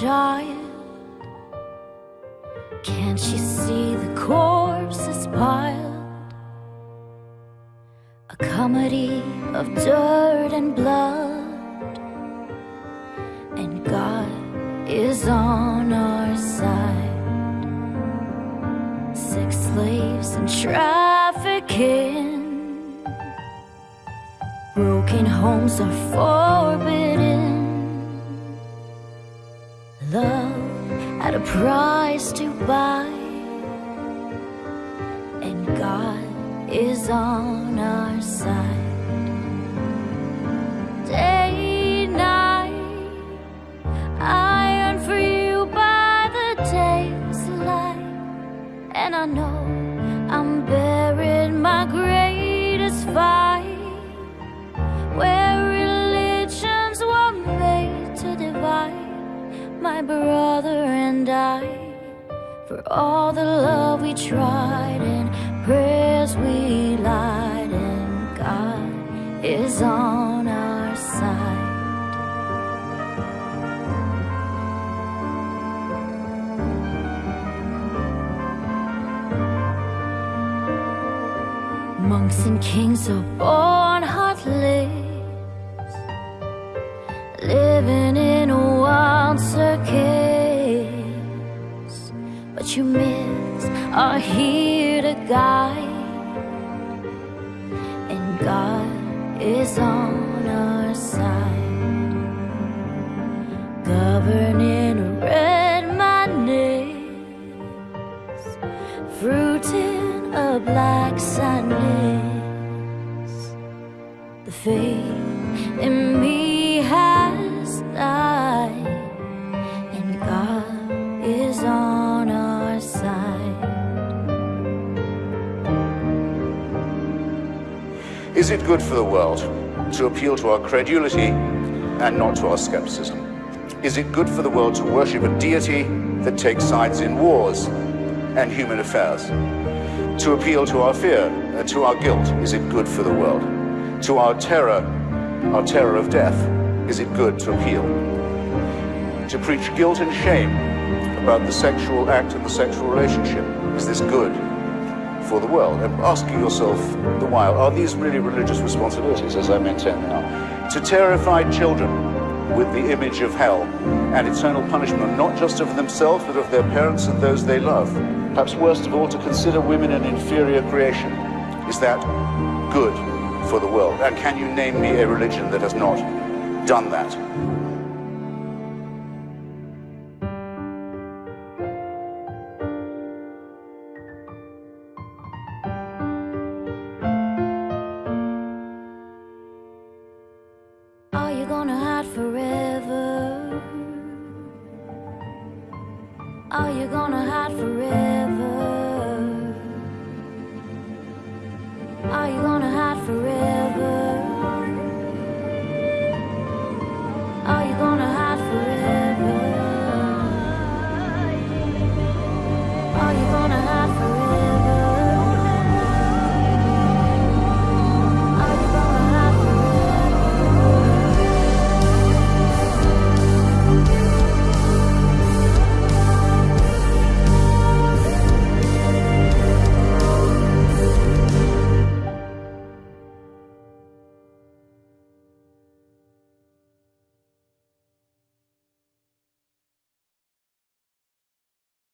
child. Can't she see the corpses piled? A comedy of dirt and blood. And God is on our side. Sex slaves and trafficking. Broken homes are forbidden. Price to buy. And God is on our side. Day, night, I for you by the day's light. And I know I'm bearing my greatest fight. Where religions were made to divide my brother and I. For all the love we tried and prayers we lied, and God is on our side. Monks and kings are born heartless, living in a wild circus. You miss are here to guide, and God is on our side, governing red madness fruit in a black sadness. The faith in me Is it good for the world to appeal to our credulity and not to our skepticism? Is it good for the world to worship a deity that takes sides in wars and human affairs? To appeal to our fear and to our guilt? Is it good for the world? To our terror, our terror of death? Is it good to appeal? To preach guilt and shame about the sexual act and the sexual relationship? Is this good for the world? And asking yourself the while, are these really religious responsibilities, as I maintain now? To terrify children with the image of hell and eternal punishment, not just of themselves, but of their parents and those they love. Perhaps worst of all, to consider women an inferior creation. Is that good for the world? And can you name me a religion that has not done that? Gonna hide forever? Are you gonna hide forever?